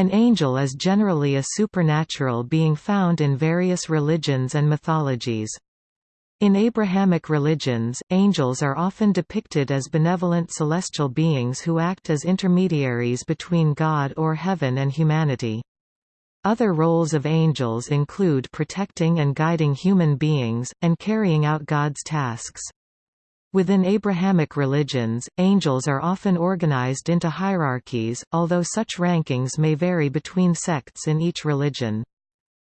An angel is generally a supernatural being found in various religions and mythologies. In Abrahamic religions, angels are often depicted as benevolent celestial beings who act as intermediaries between God or heaven and humanity. Other roles of angels include protecting and guiding human beings, and carrying out God's tasks. Within Abrahamic religions, angels are often organized into hierarchies, although such rankings may vary between sects in each religion.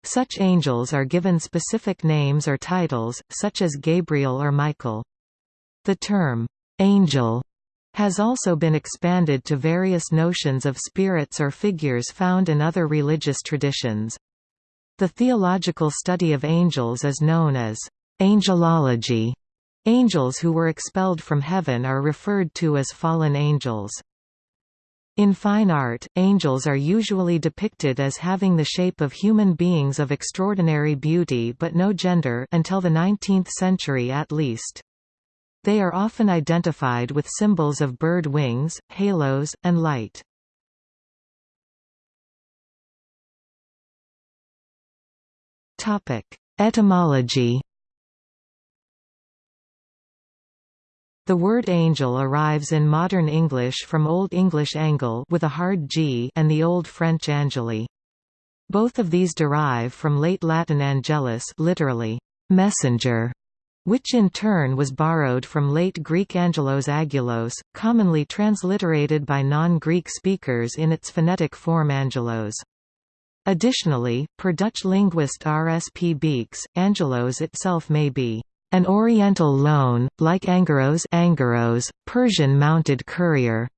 Such angels are given specific names or titles, such as Gabriel or Michael. The term, angel, has also been expanded to various notions of spirits or figures found in other religious traditions. The theological study of angels is known as angelology. Angels who were expelled from heaven are referred to as fallen angels. In fine art, angels are usually depicted as having the shape of human beings of extraordinary beauty but no gender until the 19th century at least. They are often identified with symbols of bird wings, halos, and light. Etymology The word angel arrives in modern English from Old English angle with a hard g and the Old French angeli. Both of these derive from late Latin angelus literally, messenger, which in turn was borrowed from late Greek angelos agulos, commonly transliterated by non-Greek speakers in its phonetic form angelos. Additionally, per Dutch linguist R. S. P. Beekes, angelos itself may be an Oriental loan, like Angeros, Angeros Persian mounted courier.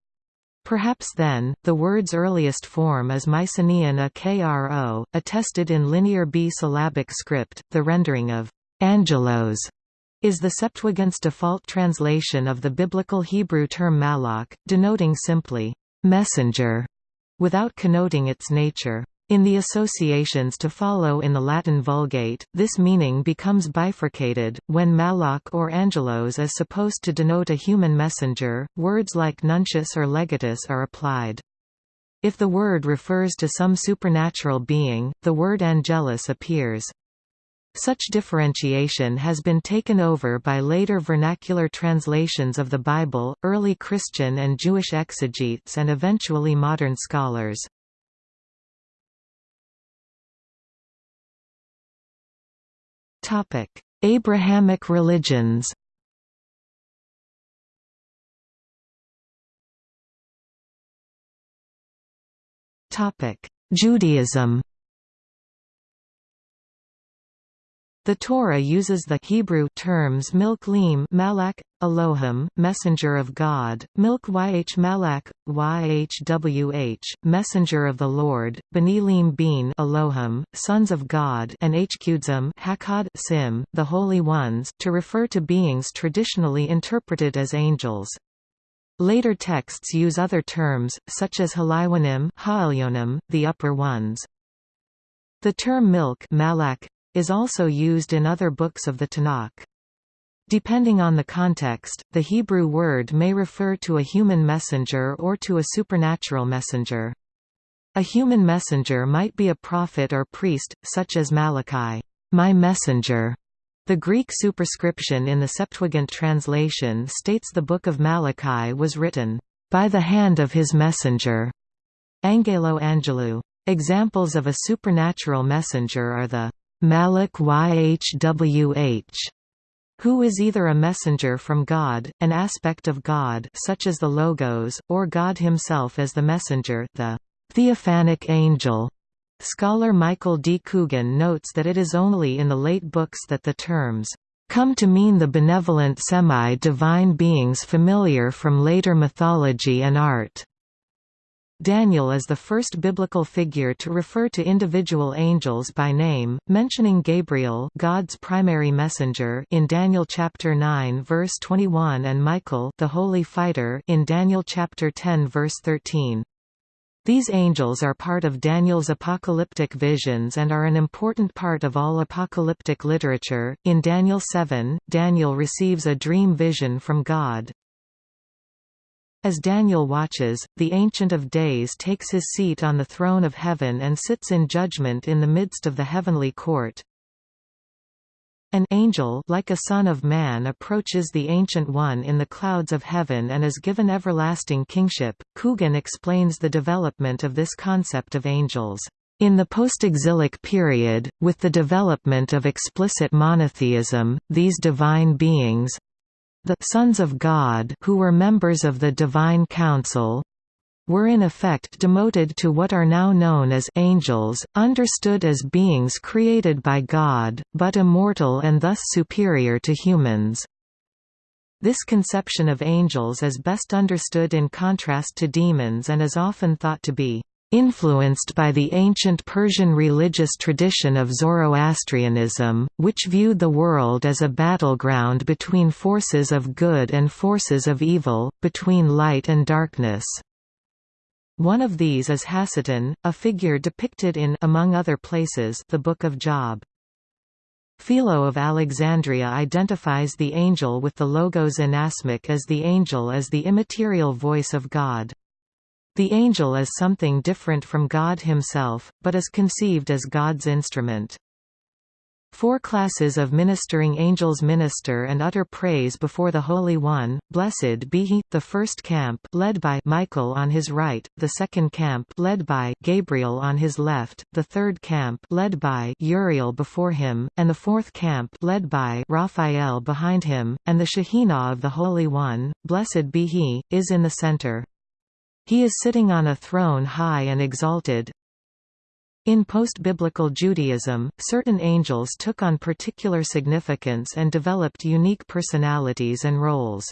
Perhaps then, the word's earliest form is Mycenaean a kro, attested in Linear B syllabic script. The rendering of angelos is the Septuagint's default translation of the biblical Hebrew term malach, denoting simply messenger, without connoting its nature. In the associations to follow in the Latin Vulgate, this meaning becomes bifurcated. When malach or angelos is supposed to denote a human messenger, words like nuntius or legatus are applied. If the word refers to some supernatural being, the word angelus appears. Such differentiation has been taken over by later vernacular translations of the Bible, early Christian and Jewish exegetes and eventually modern scholars. Topic: Abrahamic religions. Topic: Judaism. The Torah uses the Hebrew terms milk-lim malak, Elohim, messenger of God, milk yh malak, yhwh, messenger of the Lord, benilim bin Elohim, sons of God and hkudzim hakad sim, the holy ones, to refer to beings traditionally interpreted as angels. Later texts use other terms, such as halaywanim, ha'elyonim, the upper ones. The term milk malak, is also used in other books of the Tanakh. Depending on the context, the Hebrew word may refer to a human messenger or to a supernatural messenger. A human messenger might be a prophet or priest, such as Malachi, my messenger. The Greek superscription in the Septuagint translation states the Book of Malachi was written, by the hand of his messenger. Angelo Angelou. Examples of a supernatural messenger are the Malach Yhwh, who is either a messenger from God, an aspect of God such as the Logos, or God himself as the messenger the theophanic angel. Scholar Michael D. Coogan notes that it is only in the late books that the terms come to mean the benevolent semi-divine beings familiar from later mythology and art. Daniel is the first biblical figure to refer to individual angels by name, mentioning Gabriel God's primary messenger in Daniel chapter 9 verse 21 and Michael the holy fighter in Daniel chapter 10 verse 13. These angels are part of Daniel's apocalyptic visions and are an important part of all apocalyptic literature. In Daniel 7, Daniel receives a dream vision from God, As Daniel watches, the Ancient of Days takes his seat on the throne of heaven and sits in judgment in the midst of the heavenly court. An angel like a son of man approaches the Ancient One in the clouds of heaven and is given everlasting kingship. Coogan explains the development of this concept of angels. In the post-exilic period, with the development of explicit monotheism, these divine beings, the sons of God who were members of the Divine Council were in effect demoted to what are now known as angels, understood as beings created by God, but immortal and thus superior to humans. This conception of angels is best understood in contrast to demons and is often thought to be influenced by the ancient Persian religious tradition of Zoroastrianism, which viewed the world as a battleground between forces of good and forces of evil, between light and darkness. One of these is Hasatan, a figure depicted in among other places, the Book of Job. Philo of Alexandria identifies the angel with the logos inasmic as the angel as the immaterial voice of God. The angel is something different from God himself, but is conceived as God's instrument. Four classes of ministering angels minister and utter praise before the Holy One, blessed be he, the first camp led by Michael on his right, the second camp led by Gabriel on his left, the third camp led by Uriel before him, and the fourth camp led by Raphael behind him, and the Shekhinah of the Holy One, blessed be he, is in the center. He is sitting on a throne high and exalted. In post-biblical Judaism, certain angels took on particular significance and developed unique personalities and roles.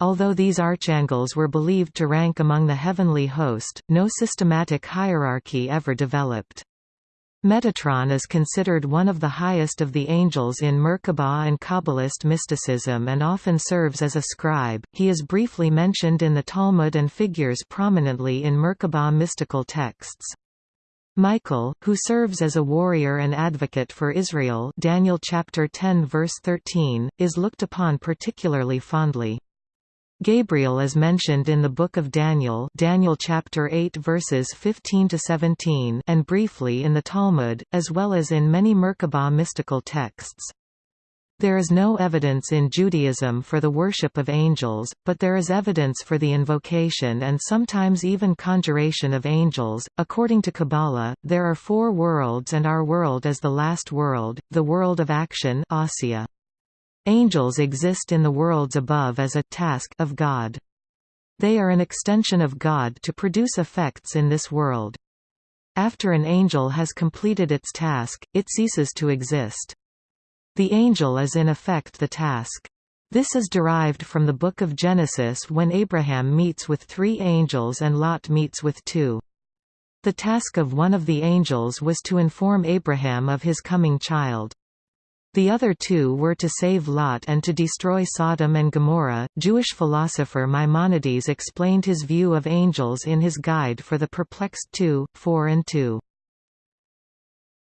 Although these archangels were believed to rank among the heavenly host, no systematic hierarchy ever developed. Metatron is considered one of the highest of the angels in Merkabah and Kabbalist mysticism and often serves as a scribe. He is briefly mentioned in the Talmud and figures prominently in Merkabah mystical texts. Michael, who serves as a warrior and advocate for Israel Daniel chapter 10 verse 13, is looked upon particularly fondly. Gabriel is mentioned in the Book of Daniel Daniel chapter 8 verses 15 to 17 and briefly in the Talmud, as well as in many Merkabah mystical texts. There is no evidence in Judaism for the worship of angels, but there is evidence for the invocation and sometimes even conjuration of angels. According to Kabbalah, there are four worlds and our world is the last world, the world of action Asiya. Angels exist in the worlds above as a task of God. They are an extension of God to produce effects in this world. After an angel has completed its task, it ceases to exist. The angel is in effect the task. This is derived from the Book of Genesis when Abraham meets with three angels and Lot meets with two. The task of one of the angels was to inform Abraham of his coming child. The other two were to save Lot and to destroy Sodom and Gomorrah. Jewish philosopher Maimonides explained his view of angels in his Guide for the Perplexed 2, 4 and 2.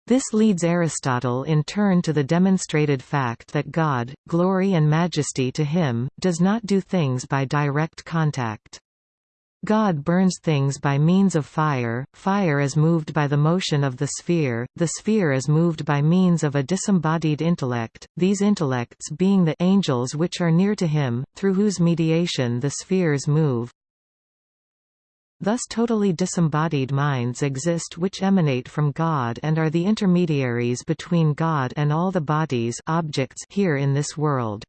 This leads Aristotle in turn to the demonstrated fact that God, glory and majesty to him, does not do things by direct contact. God burns things by means of fire, fire is moved by the motion of the sphere, the sphere is moved by means of a disembodied intellect, these intellects being the angels which are near to him, through whose mediation the spheres move. Thus totally disembodied minds exist which emanate from God and are the intermediaries between God and all the bodies objects here in this world.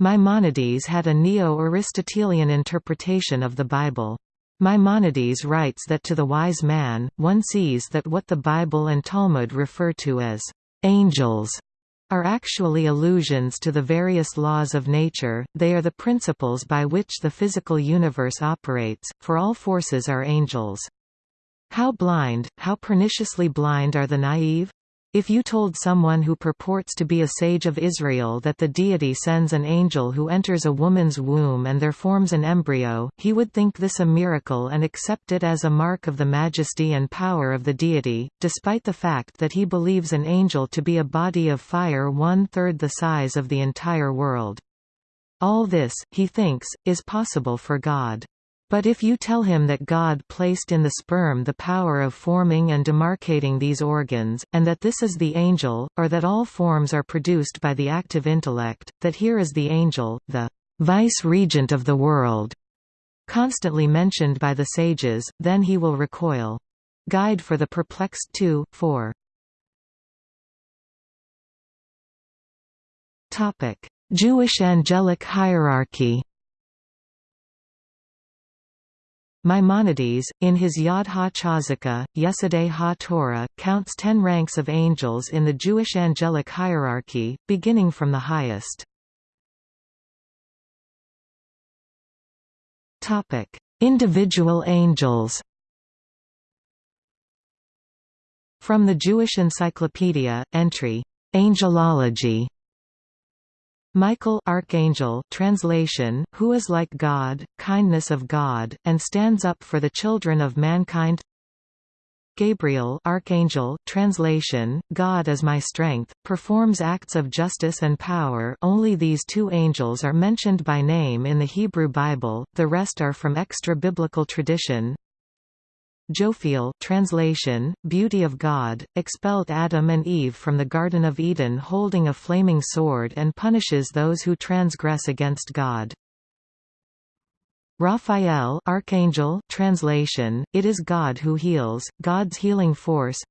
Maimonides had a neo-Aristotelian interpretation of the Bible. Maimonides writes that to the wise man, one sees that what the Bible and Talmud refer to as angels are actually allusions to the various laws of nature, they are the principles by which the physical universe operates, for all forces are angels. How blind, how perniciously blind are the naive? If you told someone who purports to be a sage of Israel that the deity sends an angel who enters a woman's womb and there forms an embryo, he would think this a miracle and accept it as a mark of the majesty and power of the deity, despite the fact that he believes an angel to be a body of fire one-third the size of the entire world. All this, he thinks, is possible for God. But if you tell him that God placed in the sperm the power of forming and demarcating these organs, and that this is the angel, or that all forms are produced by the active intellect, that here is the angel, the vice-regent of the world, constantly mentioned by the sages, then he will recoil. Guide for the Perplexed 2, 4 Jewish angelic hierarchy Maimonides, in his Yad ha-Chazaka, Yesodei ha-Torah, counts ten ranks of angels in the Jewish angelic hierarchy, beginning from the highest. Individual angels From the Jewish Encyclopedia, entry, "'Angelology' Michael Archangel translation, who is like God, kindness of God, and stands up for the children of mankind. Gabriel Archangel translation, God is my strength, performs acts of justice and power. Only these two angels are mentioned by name in the Hebrew Bible, the rest are from extra-biblical tradition Jophiel translation, Beauty of God, expelled Adam and Eve from the Garden of Eden holding a flaming sword and punishes those who transgress against God. Raphael Archangel translation, It is God who heals, God's healing force.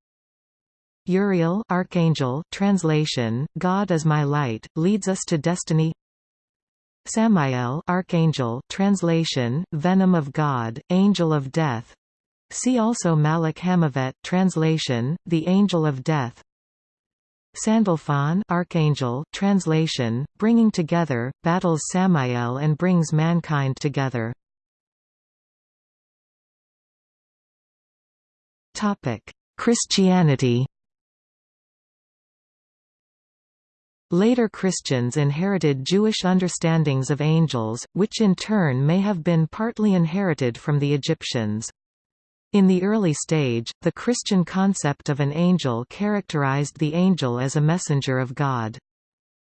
Uriel Archangel translation, God is my light, leads us to destiny. Samael Archangel translation, Venom of God, Angel of Death See also Malach Hamavet translation, The Angel of Death. Sandalphon Archangel translation, Bringing Together, battles Samael and brings mankind together. Topic: Christianity. Later Christians inherited Jewish understandings of angels, which in turn may have been partly inherited from the Egyptians. In the early stage, the Christian concept of an angel characterized the angel as a messenger of God.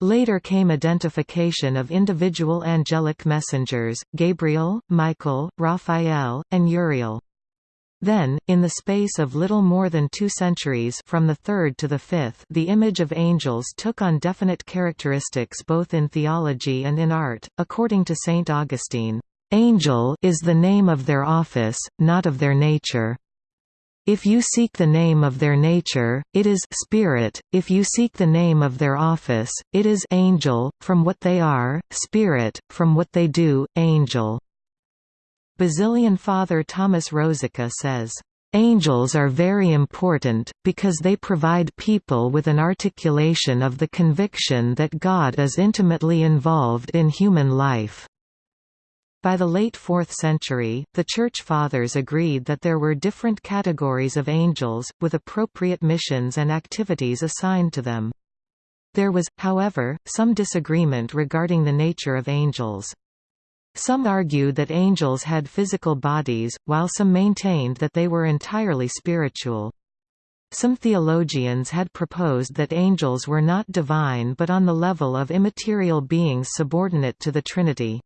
Later came identification of individual angelic messengers, Gabriel, Michael, Raphael, and Uriel. Then, in the space of little more than two centuries from the third to the fifth the image of angels took on definite characteristics both in theology and in art, according to St. Augustine. Angel is the name of their office, not of their nature. If you seek the name of their nature, it is spirit, if you seek the name of their office, it is angel, from what they are, spirit, from what they do, angel. Basilian Father Thomas Rosica says, Angels are very important, because they provide people with an articulation of the conviction that God is intimately involved in human life. By the late 4th century, the Church Fathers agreed that there were different categories of angels, with appropriate missions and activities assigned to them. There was, however, some disagreement regarding the nature of angels. Some argued that angels had physical bodies, while some maintained that they were entirely spiritual. Some theologians had proposed that angels were not divine but on the level of immaterial beings subordinate to the Trinity.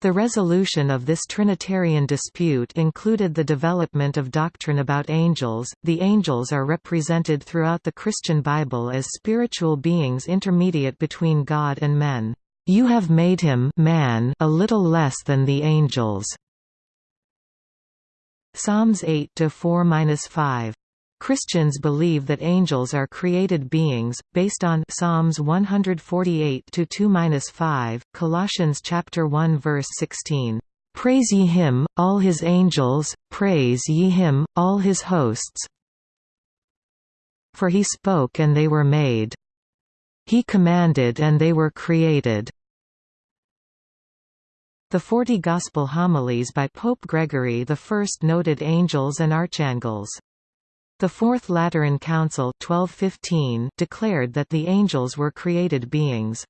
The resolution of this Trinitarian dispute included the development of doctrine about angels. The angels are represented throughout the Christian Bible as spiritual beings intermediate between God and men. You have made him man a little less than the angels. Psalms 8 to 4-5 Christians believe that angels are created beings, based on Psalms 148 2-5, Colossians chapter 1 verse 16. Praise ye him, all his angels, praise ye him, all his hosts. For he spoke and they were made. He commanded and they were created. The Forty Gospel Homilies by Pope Gregory I noted angels and archangels. The Fourth Lateran Council 1215 declared that the angels were created beings.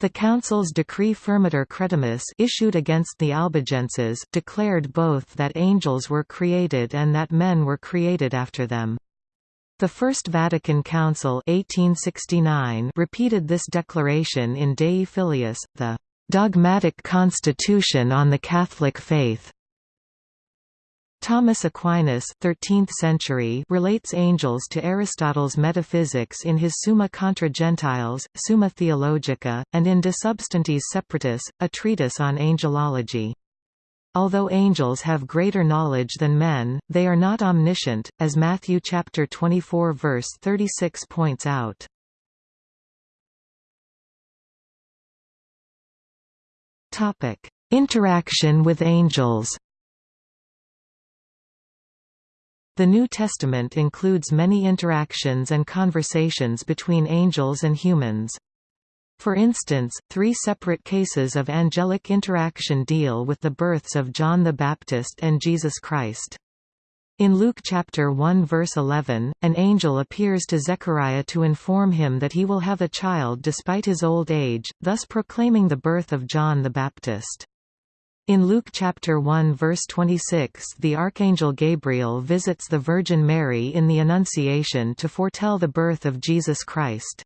The Council's Decree Firmiter Credimus issued against the Albigenses declared both that angels were created and that men were created after them. The First Vatican Council 1869 repeated this declaration in Dei Filius, the "...dogmatic constitution on the Catholic faith." Thomas Aquinas 13th century relates angels to Aristotle's metaphysics in his Summa contra Gentiles, Summa Theologica, and in De Substantiis Separatis, a treatise on angelology. Although angels have greater knowledge than men, they are not omniscient, as Matthew chapter 24 verse 36 points out. Interaction with angels. The New Testament includes many interactions and conversations between angels and humans. For instance, three separate cases of angelic interaction deal with the births of John the Baptist and Jesus Christ. In Luke chapter 1 verse 11, an angel appears to Zechariah to inform him that he will have a child despite his old age, thus proclaiming the birth of John the Baptist. In Luke chapter 1 verse 26 the archangel Gabriel visits the Virgin Mary in the Annunciation to foretell the birth of Jesus Christ.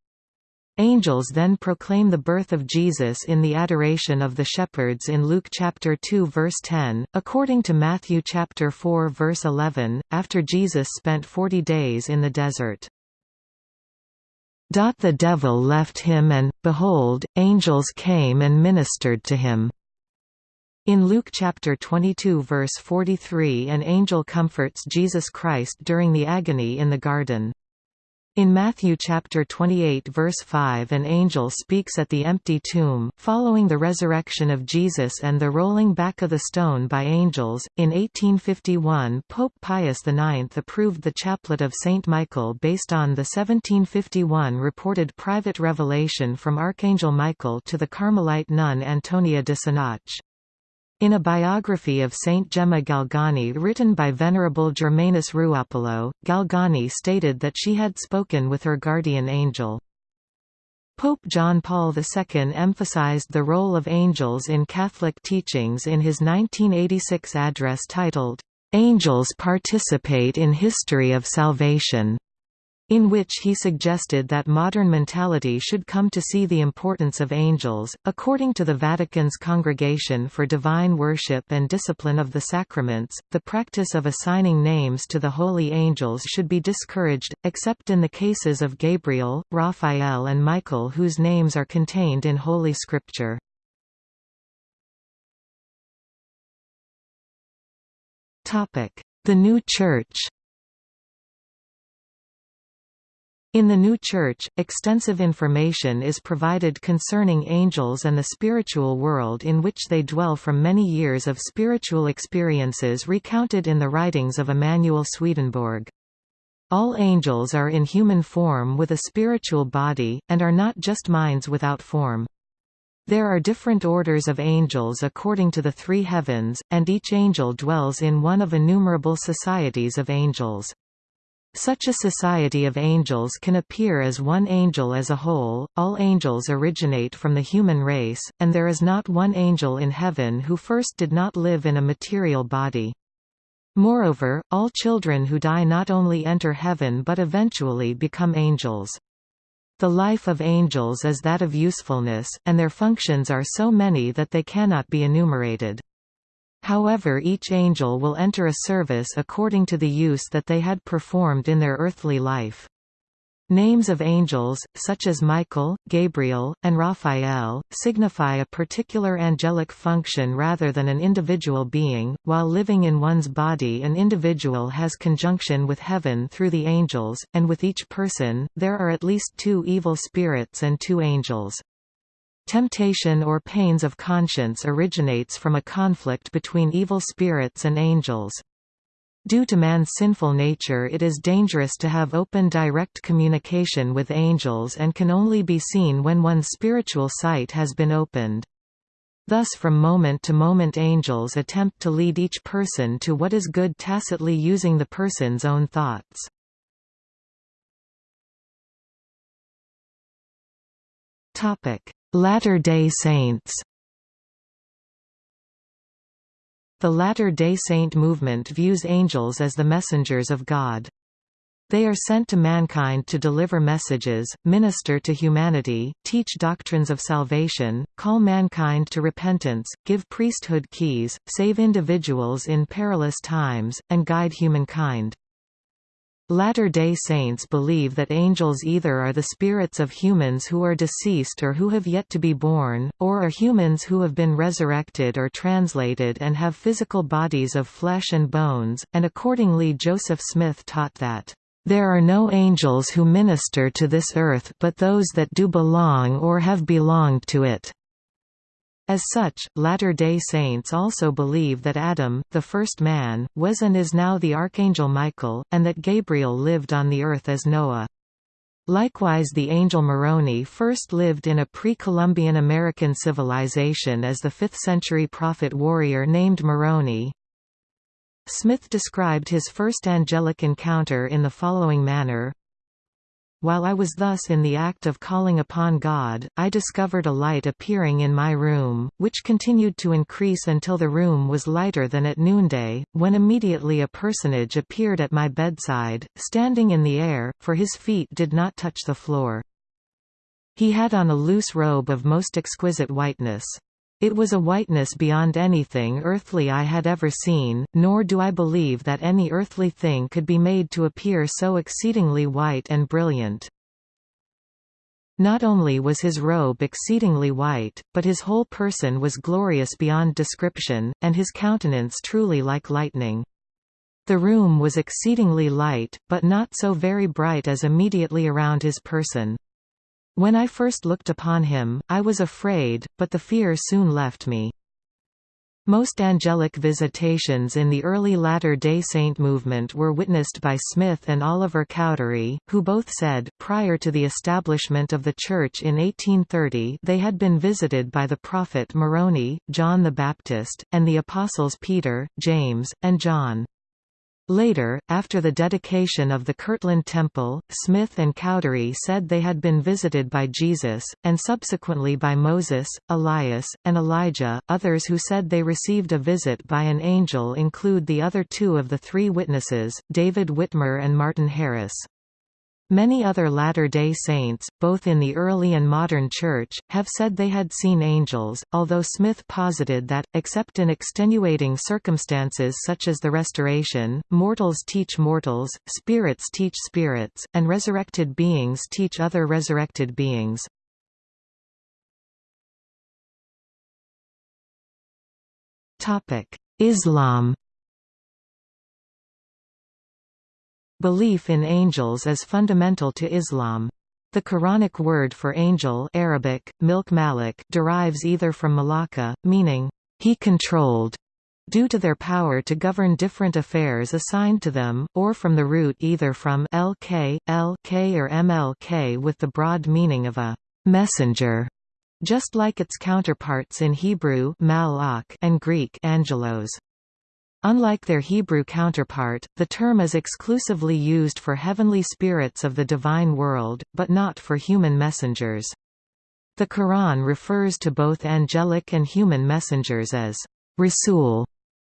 Angels then proclaim the birth of Jesus in the adoration of the shepherds in Luke chapter 2 verse 10. According to Matthew chapter 4 verse 11, after Jesus spent 40 days in the desert. The devil left him and, behold, angels came and ministered to him. In Luke chapter 22 verse 43 an angel comforts Jesus Christ during the agony in the garden. In Matthew chapter 28 verse 5 an angel speaks at the empty tomb, following the resurrection of Jesus and the rolling back of the stone by angels. In 1851 Pope Pius IX approved the chaplet of Saint Michael based on the 1751 reported private revelation from Archangel Michael to the Carmelite nun Antonia de Sanac. In a biography of Saint Gemma Galgani written by Venerable Germanus Ruoppolo, Galgani stated that she had spoken with her guardian angel. Pope John Paul II emphasized the role of angels in Catholic teachings in his 1986 address titled, "'Angels Participate in History of Salvation' in which he suggested that modern mentality should come to see the importance of angels. According to the Vatican's Congregation for Divine Worship and Discipline of the Sacraments, the practice of assigning names to the holy angels should be discouraged, except in the cases of Gabriel, Raphael, and Michael, whose names are contained in Holy Scripture. The New Church In the new Church, extensive information is provided concerning angels and the spiritual world in which they dwell from many years of spiritual experiences recounted in the writings of Emanuel Swedenborg. All angels are in human form with a spiritual body, and are not just minds without form. There are different orders of angels according to the three heavens, and each angel dwells in one of innumerable societies of angels. Such a society of angels can appear as one angel as a whole, all angels originate from the human race, and there is not one angel in heaven who first did not live in a material body. Moreover, all children who die not only enter heaven but eventually become angels. The life of angels is that of usefulness, and their functions are so many that they cannot be enumerated. However each angel will enter a service according to the use that they had performed in their earthly life. Names of angels, such as Michael, Gabriel, and Raphael, signify a particular angelic function rather than an individual being. While living in one's body, an individual has conjunction with heaven through the angels, and with each person, there are at least two evil spirits and two angels. Temptation or pains of conscience originates from a conflict between evil spirits and angels. Due to man's sinful nature it is dangerous to have open direct communication with angels and can only be seen when one's spiritual sight has been opened. Thus from moment to moment angels attempt to lead each person to what is good tacitly using the person's own thoughts. Latter-day Saints The Latter-day Saint movement views angels as the messengers of God. They are sent to mankind to deliver messages, minister to humanity, teach doctrines of salvation, call mankind to repentance, give priesthood keys, save individuals in perilous times, and guide humankind. Latter-day Saints believe that angels either are the spirits of humans who are deceased or who have yet to be born, or are humans who have been resurrected or translated and have physical bodies of flesh and bones, and accordingly Joseph Smith taught that there are no angels who minister to this earth but those that do belong or have belonged to it." As such, Latter-day Saints also believe that Adam, the first man, was and is now the Archangel Michael, and that Gabriel lived on the earth as Noah. Likewise the angel Moroni first lived in a pre-Columbian American civilization as the 5th-century prophet warrior named Moroni, Smith described his first angelic encounter in the following manner, While I was thus in the act of calling upon God, I discovered a light appearing in my room, which continued to increase until the room was lighter than at noonday, when immediately a personage appeared at my bedside, standing in the air, for his feet did not touch the floor. He had on a loose robe of most exquisite whiteness. It was a whiteness beyond anything earthly I had ever seen, nor do I believe that any earthly thing could be made to appear so exceedingly white and brilliant. Not only was his robe exceedingly white, but his whole person was glorious beyond description, and his countenance truly like lightning. The room was exceedingly light, but not so very bright as immediately around his person. When I first looked upon him, I was afraid, but the fear soon left me. Most angelic visitations in the early Latter-day Saint movement were witnessed by Smith and Oliver Cowdery, who both said, prior to the establishment of the Church in 1830 they had been visited by the prophet Moroni, John the Baptist, and the apostles Peter, James, and John. Later, after the dedication of the Kirtland Temple, Smith and Cowdery said they had been visited by Jesus, and subsequently by Moses, Elias, and Elijah. Others who said they received a visit by an angel include the other two of the three witnesses, David Whitmer and Martin Harris. Many other Latter-day Saints, both in the early and modern Church, have said they had seen angels, although Smith posited that, except in extenuating circumstances such as the Restoration, mortals teach mortals, spirits teach spirits, and resurrected beings teach other resurrected beings. Islam Belief in angels is fundamental to Islam. The Quranic word for angel Arabic, milk malik derives either from malaka, meaning, he controlled, due to their power to govern different affairs assigned to them, or from the root either from lk, lk or mlk with the broad meaning of a messenger, just like its counterparts in Hebrew and Greek angelos. Unlike their Hebrew counterpart, the term is exclusively used for heavenly spirits of the divine world, but not for human messengers. The Quran refers to both angelic and human messengers as Rasul.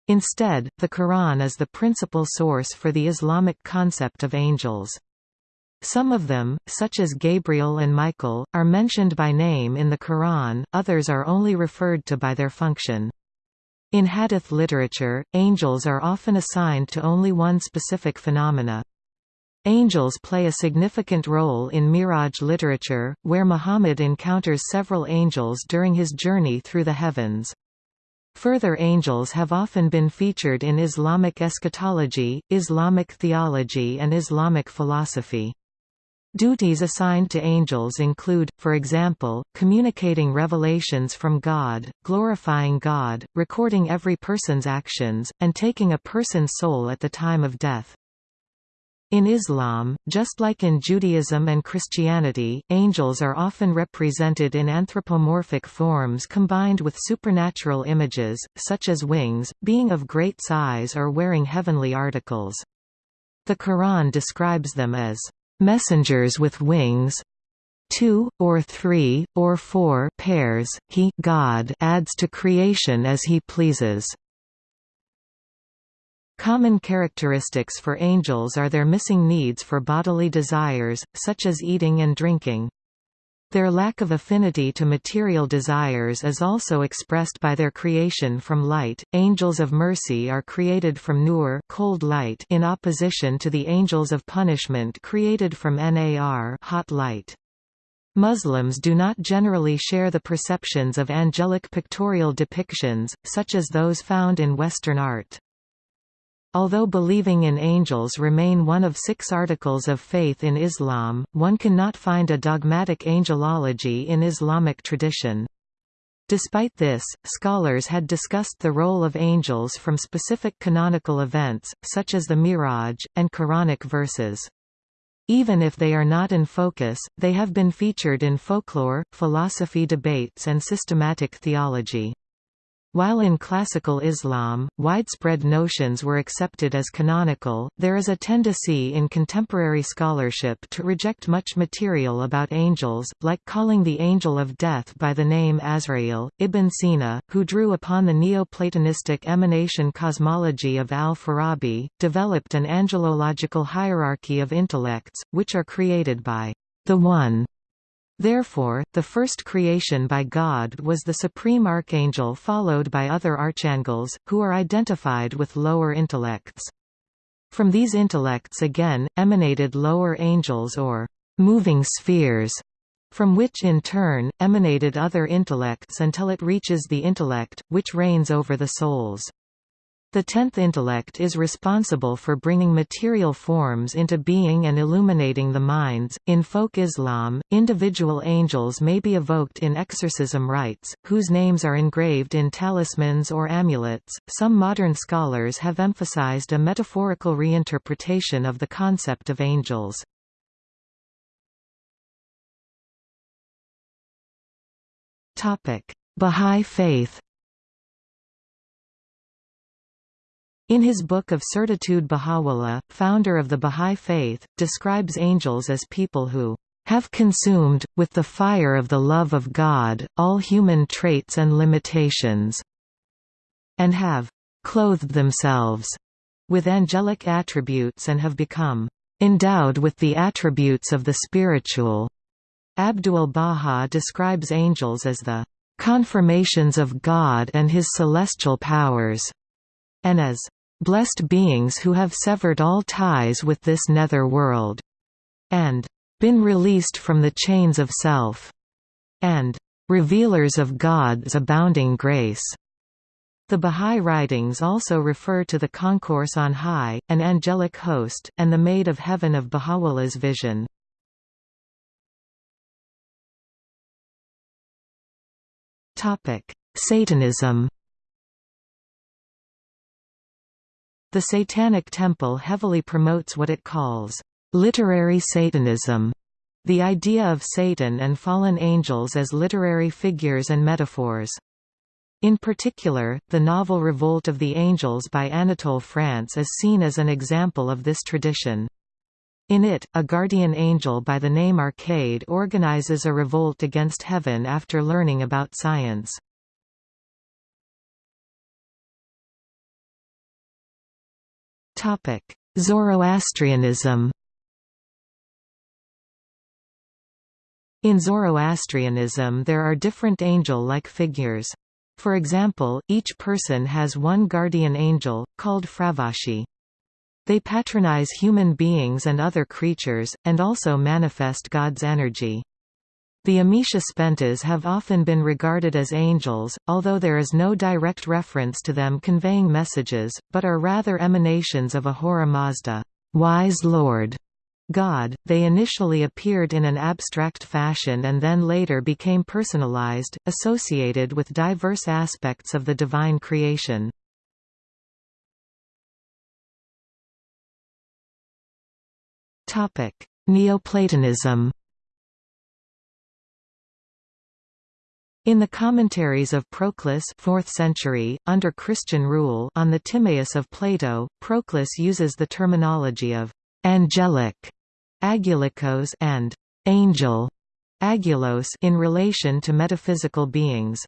Instead, the Quran is the principal source for the Islamic concept of angels. Some of them, such as Gabriel and Michael, are mentioned by name in the Quran, others are only referred to by their function. In hadith literature, angels are often assigned to only one specific phenomena. Angels play a significant role in Miraj literature, where Muhammad encounters several angels during his journey through the heavens. Further angels have often been featured in Islamic eschatology, Islamic theology and Islamic philosophy. Duties assigned to angels include, for example, communicating revelations from God, glorifying God, recording every person's actions, and taking a person's soul at the time of death. In Islam, just like in Judaism and Christianity, angels are often represented in anthropomorphic forms combined with supernatural images, such as wings, being of great size or wearing heavenly articles. The Quran describes them as messengers with wings two, or three, or four pairs, he God adds to creation as he pleases. Common characteristics for angels are their missing needs for bodily desires, such as eating and drinking. Their lack of affinity to material desires is also expressed by their creation from light. Angels of mercy are created from nur, cold light, in opposition to the angels of punishment created from nar, hot light. Muslims do not generally share the perceptions of angelic pictorial depictions, such as those found in Western art. Although believing in angels remain one of six articles of faith in Islam, one cannot find a dogmatic angelology in Islamic tradition. Despite this, scholars had discussed the role of angels from specific canonical events, such as the Miraj, and Quranic verses. Even if they are not in focus, they have been featured in folklore, philosophy debates and systematic theology. While in classical Islam, widespread notions were accepted as canonical, there is a tendency in contemporary scholarship to reject much material about angels, like calling the angel of death by the name Azrael. Ibn Sina, who drew upon the Neoplatonistic emanation cosmology of al-Farabi, developed an angelological hierarchy of intellects, which are created by the One Therefore, the first creation by God was the supreme archangel followed by other archangels, who are identified with lower intellects. From these intellects again, emanated lower angels or moving spheres, from which in turn, emanated other intellects until it reaches the intellect, which reigns over the souls. The tenth intellect is responsible for bringing material forms into being and illuminating the minds. In folk Islam, individual angels may be evoked in exorcism rites, whose names are engraved in talismans or amulets. Some modern scholars have emphasized a metaphorical reinterpretation of the concept of angels. Topic: Bahá'í Faith In his Book of Certitude Baha'u'llah, founder of the Baha'i Faith, describes angels as people who have consumed, with the fire of the love of God, all human traits and limitations, and have clothed themselves with angelic attributes and have become endowed with the attributes of the spiritual. Abdul Baha describes angels as the confirmations of God and his celestial powers, and as blessed beings who have severed all ties with this nether world, and been released from the chains of self, and revealers of God's abounding grace. The Bahá'í writings also refer to the concourse on high, an angelic host, and the Maid of Heaven of Baha'u'llah's vision. Satanism The Satanic Temple heavily promotes what it calls, "...literary Satanism", the idea of Satan and fallen angels as literary figures and metaphors. In particular, the novel Revolt of the Angels by Anatole France is seen as an example of this tradition. In it, a guardian angel by the name Arcade organizes a revolt against heaven after learning about science. Zoroastrianism In Zoroastrianism there are different angel-like figures. For example, each person has one guardian angel, called Fravashi. They patronize human beings and other creatures, and also manifest God's energy. The Amesha Spentas have often been regarded as angels, although there is no direct reference to them conveying messages, but are rather emanations of Ahura Mazda wise Lord", God. They initially appeared in an abstract fashion and then later became personalized, associated with diverse aspects of the divine creation. Neoplatonism In the commentaries of Proclus 4th century, under Christian rule on the Timaeus of Plato, Proclus uses the terminology of «angelic» agulikos and «angel» agulos in relation to metaphysical beings.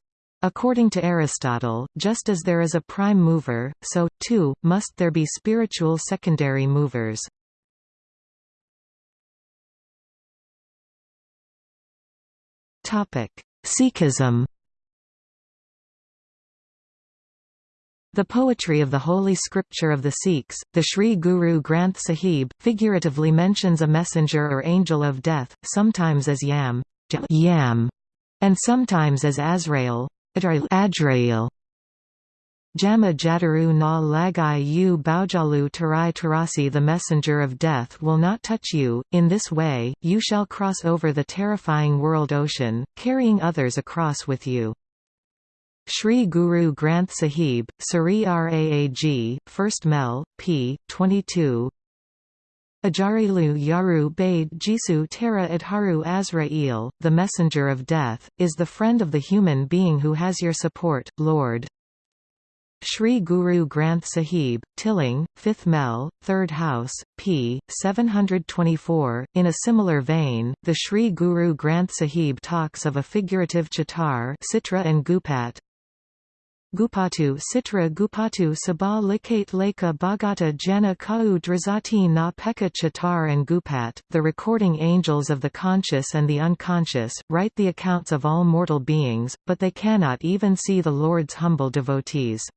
According to Aristotle, just as there is a prime mover, so, too, must there be spiritual secondary movers. Sikhism The poetry of the holy scripture of the Sikhs, the Sri Guru Granth Sahib, figuratively mentions a messenger or angel of death, sometimes as Yam, Yam and sometimes as Azrael. Jama Jataru na lagai u baujalu tarai tarasi The messenger of death will not touch you, in this way, you shall cross over the terrifying world ocean, carrying others across with you. Sri Guru Granth Sahib, Sari Raag, 1st Mel, p. 22 Ajarilu Yaru Bade Jisu Tara Adharu Azrael, the messenger of death, is the friend of the human being who has your support, Lord. Sri Guru Granth Sahib, Tilang, 5th Mel, 3rd House, p. 724. In a similar vein, the Sri Guru Granth Sahib talks of a figurative chitar Citra and Gupat, Gupatu Sitra Gupatu Sabha Likate Leka Bhagata Jana Kau Drazati Na Pekka Chitar and Gupat, the recording angels of the conscious and the unconscious, write the accounts of all mortal beings, but they cannot even see the Lord's humble devotees.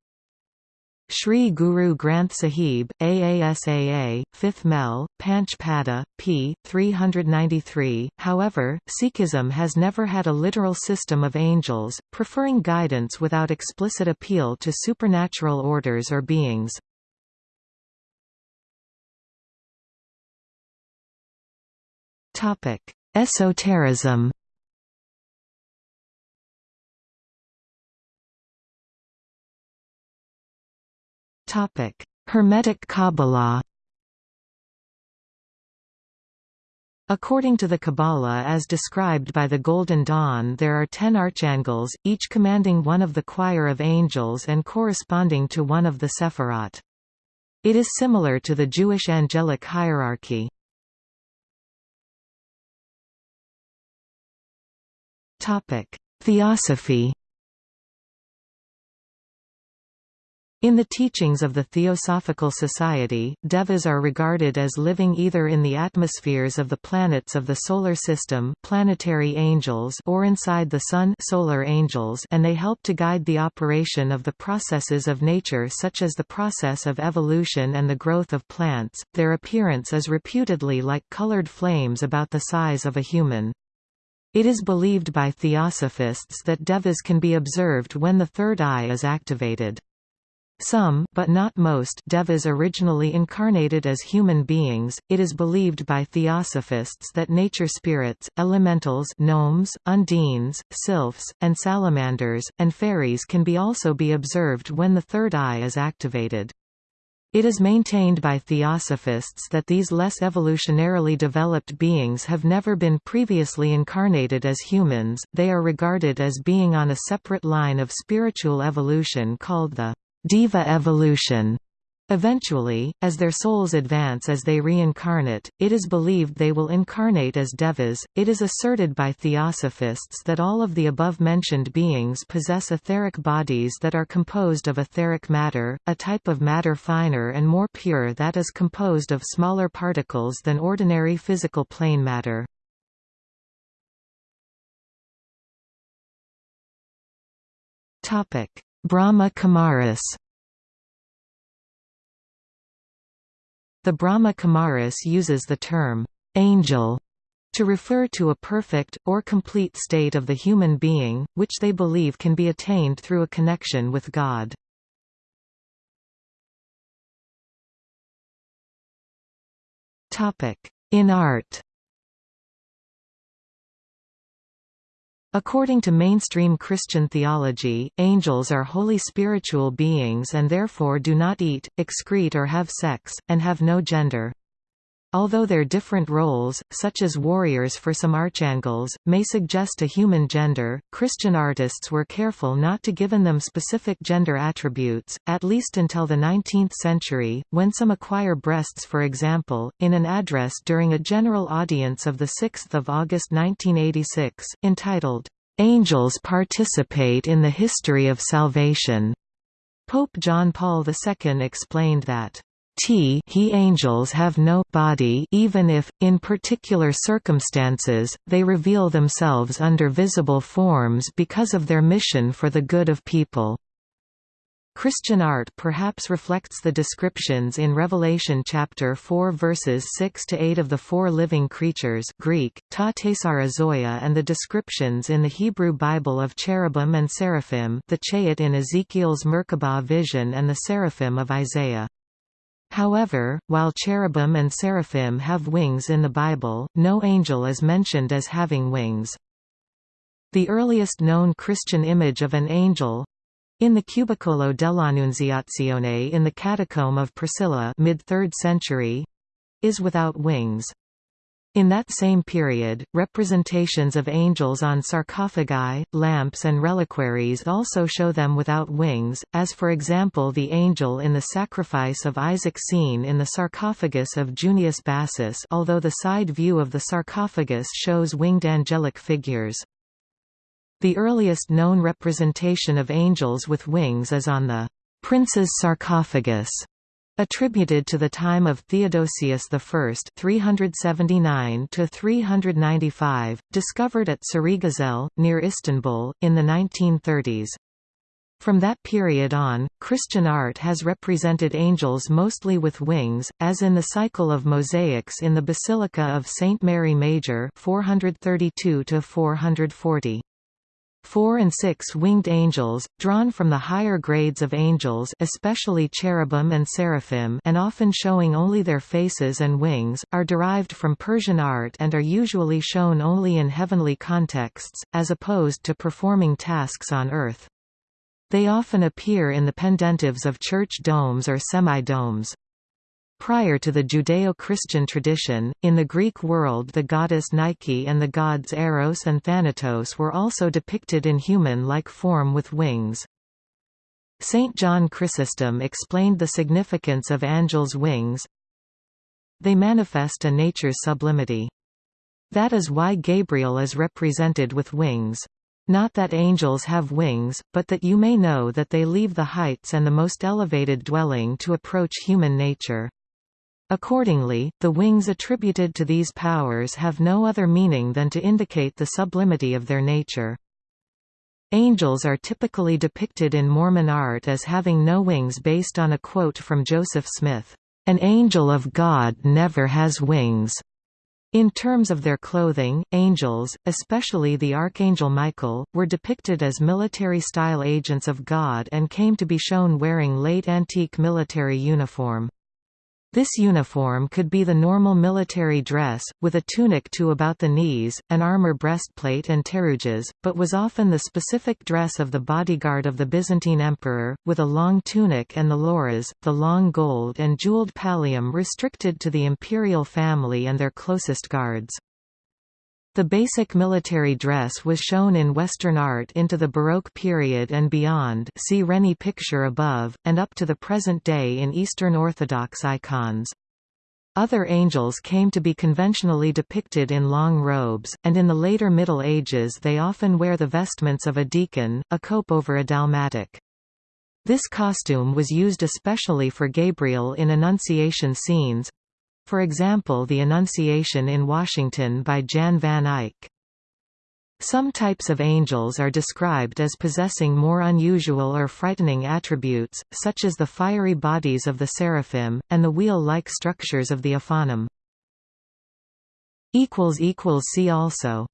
Sri Guru Granth Sahib, AASAA, 5th Mel, Panch Pada, p. 393. However, Sikhism has never had a literal system of angels, preferring guidance without explicit appeal to supernatural orders or beings. Esotericism Hermetic Kabbalah According to the Kabbalah as described by the Golden Dawn there are ten archangels, each commanding one of the choir of angels and corresponding to one of the Sephirot. It is similar to the Jewish angelic hierarchy. Theosophy In the teachings of the Theosophical Society, devas are regarded as living either in the atmospheres of the planets of the Solar System planetary angels or inside the Sun solar angels and they help to guide the operation of the processes of nature such as the process of evolution and the growth of plants. Their appearance is reputedly like colored flames about the size of a human. It is believed by theosophists that devas can be observed when the third eye is activated. Some but not most devas originally incarnated as human beings. It is believed by theosophists that nature spirits, elementals, gnomes, undines, sylphs, and salamanders and fairies can be also be observed when the third eye is activated. It is maintained by theosophists that these less evolutionarily developed beings have never been previously incarnated as humans, they are regarded as being on a separate line of spiritual evolution called the Deva evolution. Eventually, as their souls advance as they reincarnate, it is believed they will incarnate as devas. It is asserted by theosophists that all of the above mentioned beings possess etheric bodies that are composed of etheric matter, a type of matter finer and more pure that is composed of smaller particles than ordinary physical plane matter. Topic: Brahma Kumaris The Brahma Kumaris uses the term, angel, to refer to a perfect, or complete state of the human being, which they believe can be attained through a connection with God. In art According to mainstream Christian theology, angels are holy spiritual beings and therefore do not eat, excrete or have sex, and have no gender. Although their different roles, such as warriors for some archangels, may suggest a human gender, Christian artists were careful not to given them specific gender attributes, at least until the 19th century, when some acquire breasts for example, in an address during a general audience of 6 August 1986, entitled, Angels participate in the history of salvation. Pope John Paul II explained that T he angels have no body even if, in particular circumstances, they reveal themselves under visible forms because of their mission for the good of people. Christian art perhaps reflects the descriptions in Revelation chapter 4 verses 6 to 8 of the four living creatures Greek, ta and the descriptions in the Hebrew Bible of cherubim and seraphim the chayat in Ezekiel's Merkabah vision and the seraphim of Isaiah. However, while cherubim and seraphim have wings in the Bible, no angel is mentioned as having wings. The earliest known Christian image of an angel, in the Cubicolo dell'Annunziazione in the Catacomb of Priscilla mid-3rd century, is without wings. In that same period, representations of angels on sarcophagi, lamps and reliquaries also show them without wings, as for example the angel in the sacrifice of Isaac seen in the sarcophagus of Junius Bassus although the side view of the sarcophagus shows winged angelic figures. The earliest known representation of angels with wings is on the «prince's sarcophagus» attributed to the time of Theodosius I 379 to 395, discovered at Sarıgüzel, near Istanbul, in the 1930s. From that period on, Christian art has represented angels mostly with wings, as in the cycle of mosaics in the Basilica of St. Mary Major 432 440. Four and six winged angels, drawn from the higher grades of angels especially cherubim and seraphim and often showing only their faces and wings, are derived from Persian art and are usually shown only in heavenly contexts, as opposed to performing tasks on earth. They often appear in the pendentives of church domes or semi-domes. Prior to the Judeo-Christian tradition, in the Greek world the goddess Nike and the gods Eros and Thanatos were also depicted in human-like form with wings. Saint John Chrysostom explained the significance of angels' wings. They manifest a nature's sublimity. That is why Gabriel is represented with wings. Not that angels have wings, but that you may know that they leave the heights and the most elevated dwelling to approach human nature. Accordingly, the wings attributed to these powers have no other meaning than to indicate the sublimity of their nature. Angels are typically depicted in Mormon art as having no wings based on a quote from Joseph Smith, "...an angel of God never has wings." In terms of their clothing, angels, especially the Archangel Michael, were depicted as military-style agents of God and came to be shown wearing late antique military uniform. This uniform could be the normal military dress, with a tunic to about the knees, an armor breastplate and pteruges, but was often the specific dress of the bodyguard of the Byzantine emperor, with a long tunic and the loros, the long gold and jeweled pallium restricted to the imperial family and their closest guards. The basic military dress was shown in Western art into the Baroque period and beyond see Reni picture above, and up to the present day in Eastern Orthodox icons. Other angels came to be conventionally depicted in long robes, and in the later Middle Ages they often wear the vestments of a deacon, a cope over a dalmatic. This costume was used especially for Gabriel in Annunciation scenes, for example the Annunciation in Washington by Jan van Eyck. Some types of angels are described as possessing more unusual or frightening attributes, such as the fiery bodies of the seraphim, and the wheel-like structures of the ophanim. See also